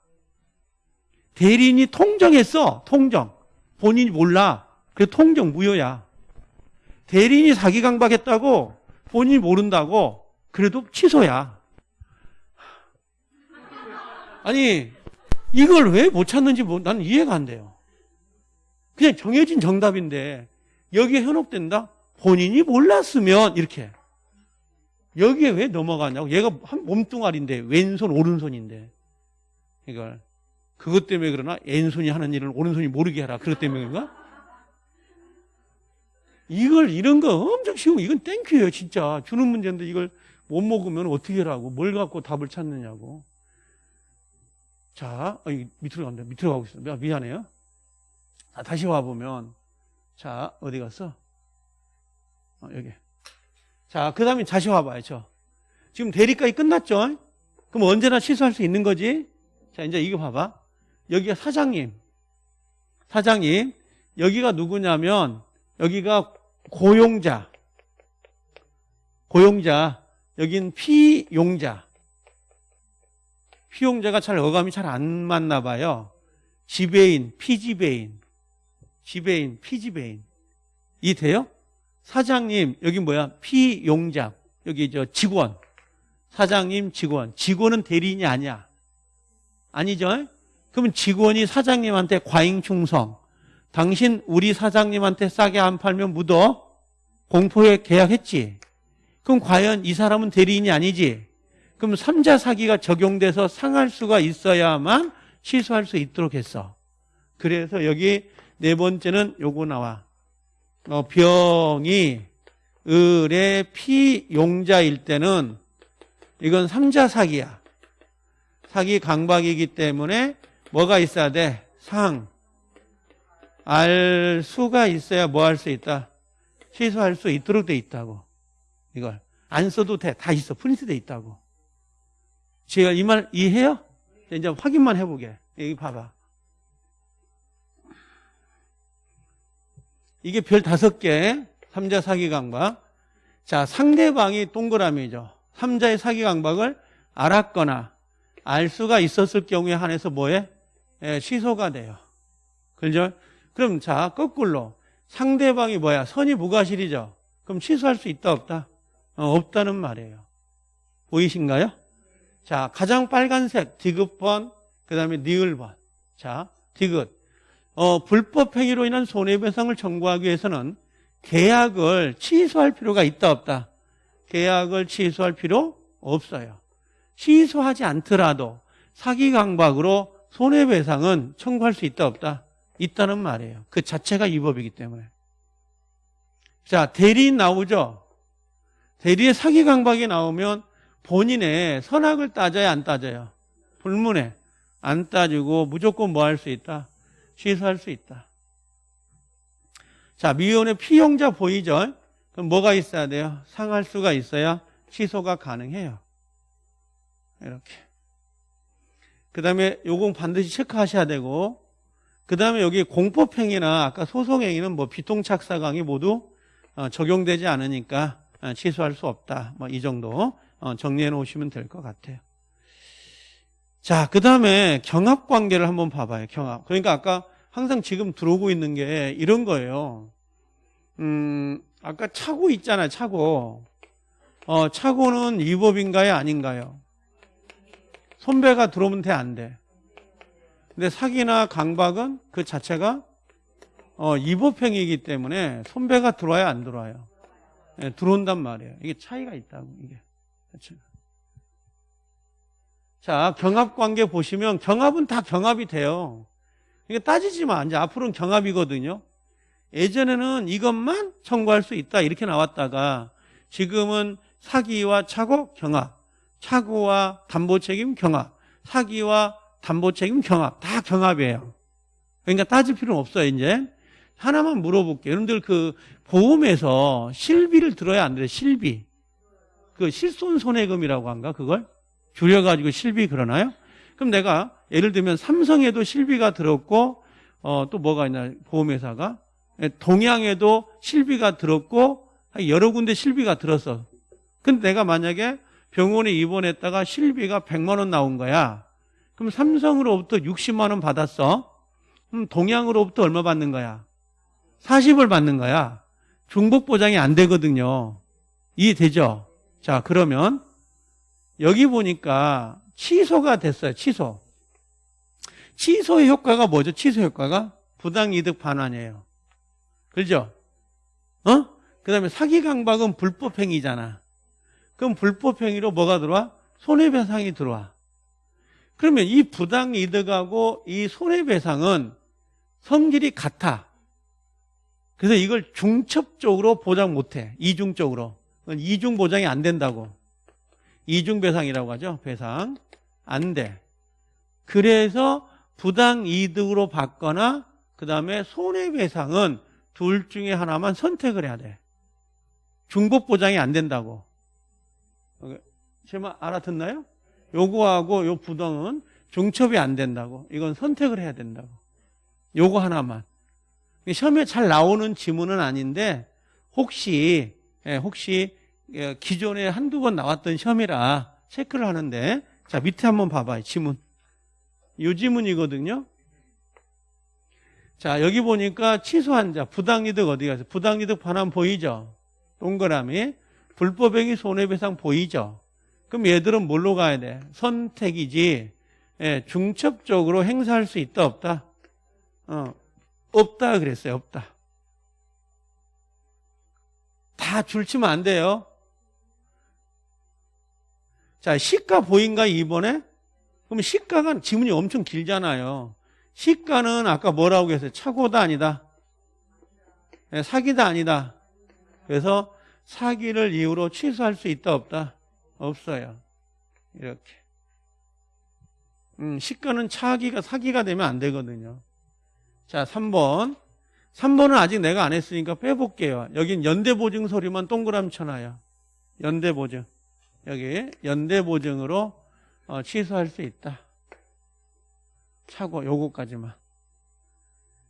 대리인이 통정했어. 통정. 본인이 몰라. 그래도 통정 무효야. 대리인이 사기 강박했다고 본인이 모른다고 그래도 취소야. 아니 이걸 왜 못 찾는지 뭐, 나는 이해가 안 돼요. 그냥 정해진 정답인데 여기에 현혹된다? 본인이 몰랐으면 이렇게 여기에 왜 넘어가냐고. 얘가 한 몸뚱아리인데, 왼손, 오른손인데. 이걸. 그것 때문에 그러나 왼손이 하는 일을 오른손이 모르게 하라. 그것 때문인가? 이걸, 이런 거 엄청 쉬워. 이건 땡큐예요, 진짜. 주는 문제인데 이걸 못 먹으면 어떻게 하라고. 뭘 갖고 답을 찾느냐고. 자, 어, 밑으로 간다. 밑으로 가고 있어. 미안해요. 자, 다시 와보면. 자, 어디 갔어? 어, 여기. 자, 그 다음에 다시 와봐야죠. 지금 대리까지 끝났죠? 그럼 언제나 취소할 수 있는 거지? 자, 이제 이거 봐봐. 여기가 사장님. 사장님. 여기가 누구냐면, 여기가 고용자. 고용자. 여긴 피용자. 피용자가 잘 어감이 잘 안 맞나 봐요. 지배인, 피지배인. 지배인, 피지배인. 이 돼요? 사장님, 여기 뭐야? 피용자. 여기 저 직원. 사장님, 직원. 직원은 대리인이 아니야. 아니죠? 그러면 직원이 사장님한테 과잉 충성. 당신 우리 사장님한테 싸게 안 팔면 묻어. 공포에 계약했지. 그럼 과연 이 사람은 대리인이 아니지? 그럼 삼자 사기가 적용돼서 상할 수가 있어야만 취소할 수 있도록 했어. 그래서 여기 네 번째는 요거 나와. 어, 병이 을의 피용자일 때는 이건 삼자 사기야. 사기 강박이기 때문에 뭐가 있어야 돼? 상. 알 수가 있어야 뭐 할 수 있다? 취소할 수 있도록 돼 있다고. 이걸. 안 써도 돼. 다 있어. 프린트 돼 있다고. 제가 이 말 이해해요? 이제 확인만 해보게. 여기 봐봐. 이게 별 다섯 개, 삼자 사기 강박. 자, 상대방이 동그라미죠. 삼자의 사기 강박을 알았거나 알 수가 있었을 경우에 한해서 뭐해? 예, 취소가 돼요. 그죠? 그럼 자, 거꾸로. 상대방이 뭐야? 선이 무과실이죠? 그럼 취소할 수 있다, 없다? 어, 없다는 말이에요. 보이신가요? 자, 가장 빨간색 디귿번, 그 다음에 니을번. 자, 디귿. 어, 불법 행위로 인한 손해배상을 청구하기 위해서는 계약을 취소할 필요가 있다, 없다? 계약을 취소할 필요 없어요. 취소하지 않더라도 사기 강박으로 손해배상은 청구할 수 있다, 없다? 있다는 말이에요. 그 자체가 위법이기 때문에. 자, 대리인 나오죠? 대리의 사기 강박이 나오면 본인의 선악을 따져야 안 따져요? 불문에 안 따지고 무조건 뭐 할 수 있다? 취소할 수 있다. 자, 미혼의 피용자 보이죠? 그럼 뭐가 있어야 돼요? 상할 수가 있어야 취소가 가능해요. 이렇게. 그 다음에 요건 반드시 체크하셔야 되고, 그 다음에 여기 공법행위나 아까 소송행위는 뭐 비통착사 강이 모두 어, 적용되지 않으니까 어, 취소할 수 없다. 뭐 이 정도 어, 정리해 놓으시면 될 것 같아요. 자, 그 다음에 경합 관계를 한번 봐봐요. 경합. 그러니까 아까 항상 지금 들어오고 있는 게 이런 거예요. 음, 아까 차고 있잖아요. 차고. 어, 차고는 위법인가요? 아닌가요? 손배가 들어오면 돼, 안 돼? 근데 사기나 강박은 그 자체가 어, 위법행위이기 때문에 손배가 들어와야 안 들어와요? 네, 들어온단 말이에요. 이게 차이가 있다고, 이게. 그렇죠? 자, 경합 관계 보시면 경합은 다 경합이 돼요. 이게 따지지만 이제 앞으로는 경합이거든요. 예전에는 이것만 청구할 수 있다 이렇게 나왔다가 지금은 사기와 차고 경합, 차고와 담보 책임 경합, 사기와 담보 책임 경합 다 경합이에요. 그러니까 따질 필요는 없어요 이제. 하나만 물어볼게요. 여러분들 그 보험에서 실비를 들어야 안 돼요. 실비. 그 실손 손해금이라고 한가 그걸 줄여가지고 실비 그러나요? 그럼 내가 예를 들면 삼성에도 실비가 들었고 어, 또 뭐가 있나 보험회사가 예, 동양에도 실비가 들었고 여러 군데 실비가 들었어. 근데 내가 만약에 병원에 입원했다가 실비가 100만 원 나온 거야. 그럼 삼성으로부터 60만 원 받았어. 그럼 동양으로부터 얼마 받는 거야? 40을 받는 거야. 중복 보장이 안 되거든요. 이해되죠? 자, 그러면 여기 보니까 취소가 됐어요. 취소. 취소의 효과가 뭐죠? 취소 효과가 부당이득 반환이에요. 그죠? 어? 그 다음에 사기 강박은 불법 행위잖아. 그럼 불법행위로 뭐가 들어와? 손해배상이 들어와. 그러면 이 부당이득하고 이 손해배상은 성질이 같아. 그래서 이걸 중첩적으로 보장 못해. 이중적으로. 이중 보장이 안 된다고. 이중 배상이라고 하죠. 배상. 안 돼. 그래서 부당 이득으로 받거나 그 다음에 손해배상은 둘 중에 하나만 선택을 해야 돼. 중복 보장이 안 된다고. 제말 알아듣나요? 요거하고 요 부당은 중첩이 안 된다고. 이건 선택을 해야 된다고. 요거 하나만. 시험에 잘 나오는 지문은 아닌데 혹시 예, 혹시 예, 기존에 한두 번 나왔던 시험이라 체크를 하는데 자 밑에 한번 봐봐요 지문. 요 지문이거든요. 자 여기 보니까 취소한 자 부당이득 어디 가서 부당이득 반환 보이죠? 동그라미. 불법행위 손해배상 보이죠? 그럼 얘들은 뭘로 가야 돼? 선택이지. 예, 중첩적으로 행사할 수 있다 없다? 어, 없다 그랬어요. 없다. 다 줄치면 안 돼요. 자, 시가 보인가 이번에? 그럼 시가가 지문이 엄청 길잖아요. 시가는 아까 뭐라고 했어요? 차고다 아니다. 네, 사기다 아니다. 그래서 사기를 이유로 취소할 수 있다 없다? 없어요. 이렇게. 음, 시가는 차기가 사기가 되면 안 되거든요. 자, 3번. 3번은 아직 내가 안 했으니까 빼볼게요. 여긴 연대보증 소리만 동그라미 쳐놔요. 연대보증. 여기 연대보증으로 어, 취소할 수 있다. 차고 요거까지만.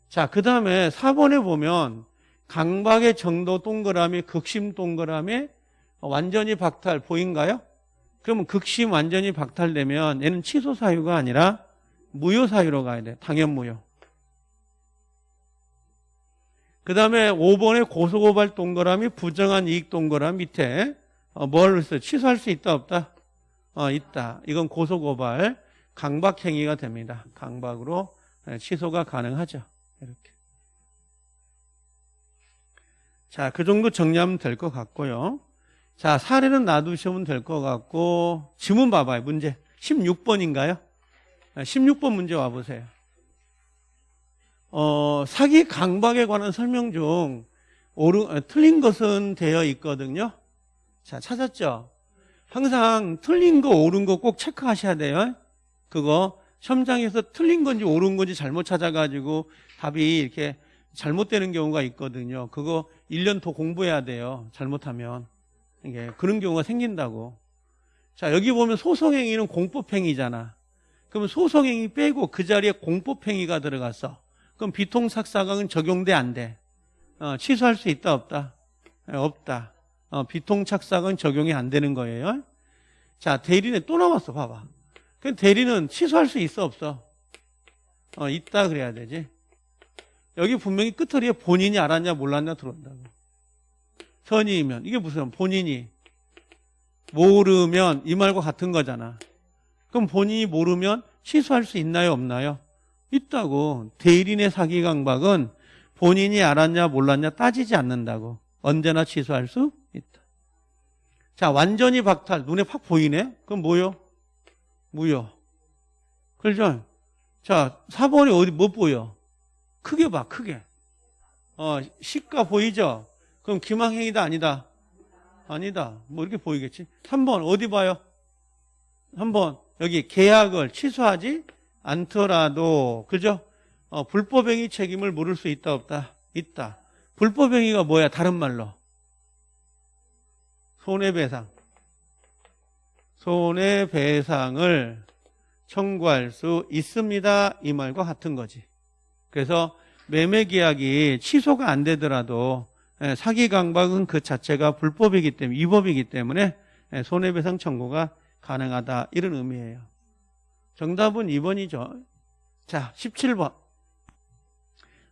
자, 그 다음에 4번에 보면 강박의 정도 동그라미, 극심 동그라미, 완전히 박탈 보인가요? 그러면 극심 완전히 박탈되면 얘는 취소 사유가 아니라 무효 사유로 가야 돼. 당연 무효. 그 다음에 5번에 고소고발 동그라미 부정한 이익 동그라미 밑에 어, 뭘? 취소할 수 있다 없다? 어, 있다. 이건 고소고발 강박행위가 됩니다. 강박으로 예, 취소가 가능하죠. 이렇게. 자, 그 정도 정리하면 될 것 같고요. 자, 사례는 놔두시면 될 것 같고 지문 봐봐요. 문제 16번인가요? 16번 문제 와보세요. 어, 사기 강박에 관한 설명 중 옳은, 어, 틀린 것은 되어 있거든요. 자, 찾았죠? 항상 틀린 거, 옳은 거 꼭 체크하셔야 돼요. 그거 시험장에서 틀린 건지 옳은 건지 잘못 찾아가지고 답이 이렇게 잘못되는 경우가 있거든요. 그거 1년 더 공부해야 돼요. 잘못하면. 이게 그런 경우가 생긴다고. 자, 여기 보면 소송행위는 공법행위잖아. 그러면 소송행위 빼고 그 자리에 공법행위가 들어갔어. 그럼 비통착사강은 적용돼 안 돼? 어, 취소할 수 있다 없다? 네, 없다. 어, 비통착사강은 적용이 안 되는 거예요. 자 대리는 또 나왔어 봐봐. 그 대리는 취소할 수 있어 없어? 어, 있다 그래야 되지. 여기 분명히 끝터리에 본인이 알았냐 몰랐냐 들어온다고. 선의이면 이게 무슨 본인이 모르면 이 말과 같은 거잖아. 그럼 본인이 모르면 취소할 수 있나요 없나요? 있다고. 대리인의 사기 강박은 본인이 알았냐 몰랐냐 따지지 않는다고. 언제나 취소할 수 있다. 자, 완전히 박탈. 눈에 팍 보이네? 그럼 뭐요? 무효. 그렇죠? 자, 4번이 어디, 뭐 보여? 크게 봐, 크게. 어, 시가 보이죠? 그럼 기망행위다, 아니다? 아니다. 뭐 이렇게 보이겠지? 3번, 어디 봐요? 3번, 여기 계약을 취소하지 않더라도 그죠? 어, 불법행위 책임을 물을 수 있다 없다? 있다. 불법행위가 뭐야? 다른 말로 손해배상. 손해배상을 청구할 수 있습니다. 이 말과 같은 거지. 그래서 매매계약이 취소가 안 되더라도 예, 사기 강박은 그 자체가 불법이기 때문에 위법이기 때문에 예, 손해배상 청구가 가능하다 이런 의미예요. 정답은 2번이죠. 자, 17번.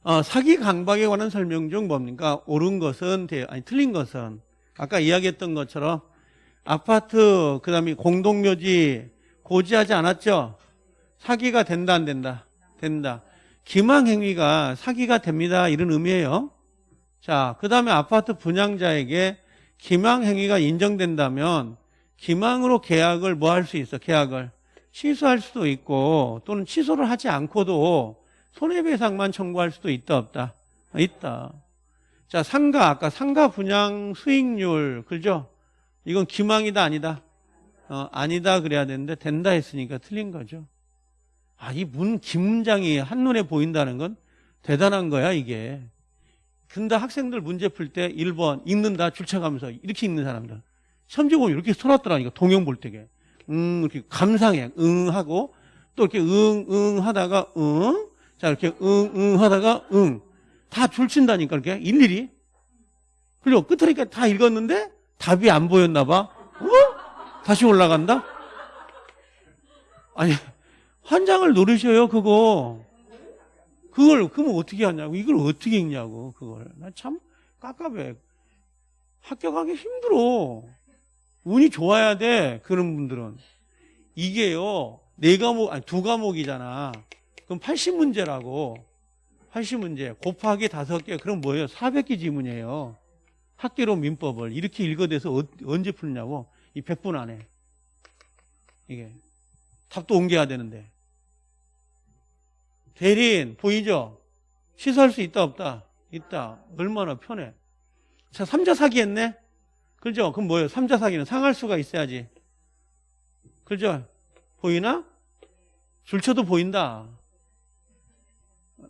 어, 사기 강박에 관한 설명 중 뭡니까? 옳은 것은, 아니, 틀린 것은, 아까 이야기했던 것처럼 아파트, 그 다음에 공동묘지 고지하지 않았죠? 사기가 된다, 안 된다? 된다. 기망 행위가 사기가 됩니다. 이런 의미예요. 자, 그 다음에 아파트 분양자에게 기망 행위가 인정된다면 기망으로 계약을 뭐 할 수 있어? 계약을 취소할 수도 있고 또는 취소를 하지 않고도 손해배상만 청구할 수도 있다 없다? 아, 있다. 자 상가 아까 상가 분양 수익률 그죠? 이건 기망이다 아니다? 어, 아니다 그래야 되는데 된다 했으니까 틀린 거죠. 아, 이 문, 김문장이 한눈에 보인다는 건 대단한 거야, 이게. 근데 학생들 문제 풀 때 1번 읽는다, 줄쳐가면서 이렇게 읽는 사람들. 보면 이렇게 써놨더라니까, 동영 볼 때게. 음, 이렇게 감상해. 응 하고, 또 이렇게 응, 응 하다가, 응. 자, 이렇게 응, 응 하다가, 응. 다 줄친다니까, 이렇게. 일일이. 그리고 끝으니까 다 읽었는데 답이 안 보였나 봐. 어? 다시 올라간다? 아니, 환장을 노리셔요, 그거. 그걸, 그러면 어떻게 하냐고. 이걸 어떻게 읽냐고, 그걸. 나 참 깝깝해. 합격하기 힘들어. 운이 좋아야 돼, 그런 분들은. 이게요, 네 과목, 아니, 두 과목이잖아. 그럼 80문제라고. 80 문제. 곱하기 다섯 개, 그럼 뭐예요? 400개 지문이에요. 학계로 민법을. 이렇게 읽어대서 어- 언제 풀냐고. 이 100분 안에. 이게. 답도 옮겨야 되는데. 대리인 보이죠? 취소할 수 있다 없다? 있다. 얼마나 편해. 자, 삼자 사기 했네? 그죠? 그럼 뭐예요? 삼자 사기는 상할 수가 있어야지. 그죠? 보이나? 줄쳐도 보인다.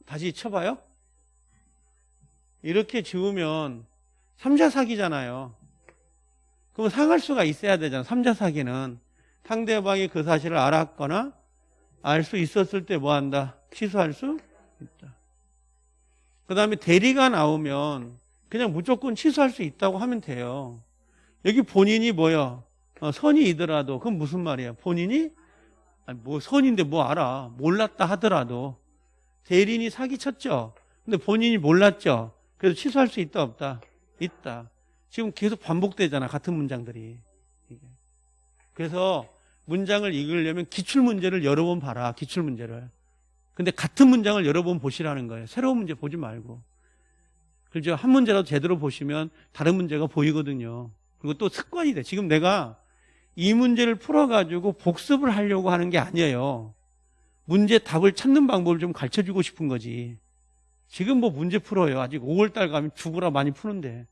다시 쳐봐요. 이렇게 지우면 삼자 사기잖아요. 그럼 상할 수가 있어야 되잖아. 삼자 사기는. 상대방이 그 사실을 알았거나 알 수 있었을 때 뭐 한다? 취소할 수 있다. 그 다음에 대리가 나오면 그냥 무조건 취소할 수 있다고 하면 돼요. 여기 본인이 뭐야? 어, 선이이더라도 그건 무슨 말이야? 본인이 아니, 뭐 선인데 뭐 알아? 몰랐다 하더라도 대리인이 사기쳤죠. 근데 본인이 몰랐죠. 그래서 취소할 수 있다 없다? 있다. 지금 계속 반복되잖아 같은 문장들이. 그래서 문장을 읽으려면 기출 문제를 여러 번 봐라. 기출 문제를. 근데 같은 문장을 여러 번 보시라는 거예요. 새로운 문제 보지 말고. 그죠? 한 문제라도 제대로 보시면 다른 문제가 보이거든요. 그리고 또 습관이 돼. 지금 내가 이 문제를 풀어가지고 복습을 하려고 하는 게 아니에요. 문제 답을 찾는 방법을 좀 가르쳐 주고 싶은 거지. 지금 뭐 문제 풀어요. 아직 5월달 가면 죽으라 많이 푸는데.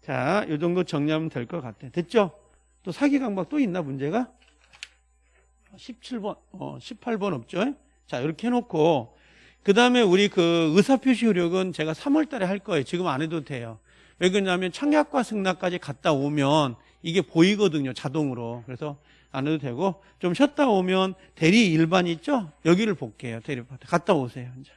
자, 이 정도 정리하면 될 것 같아. 됐죠? 또 사기 강박 또 있나 문제가? 17번, 어, 18번 없죠? 자, 이렇게 해놓고, 그 다음에 우리 그 의사표시 효력은 제가 3월 달에 할 거예요. 지금 안 해도 돼요. 왜 그러냐면 청약과 승낙까지 갔다 오면 이게 보이거든요. 자동으로. 그래서 안 해도 되고, 좀 쉬었다 오면 대리 일반 있죠? 여기를 볼게요. 대리, 갔다 오세요. 이제.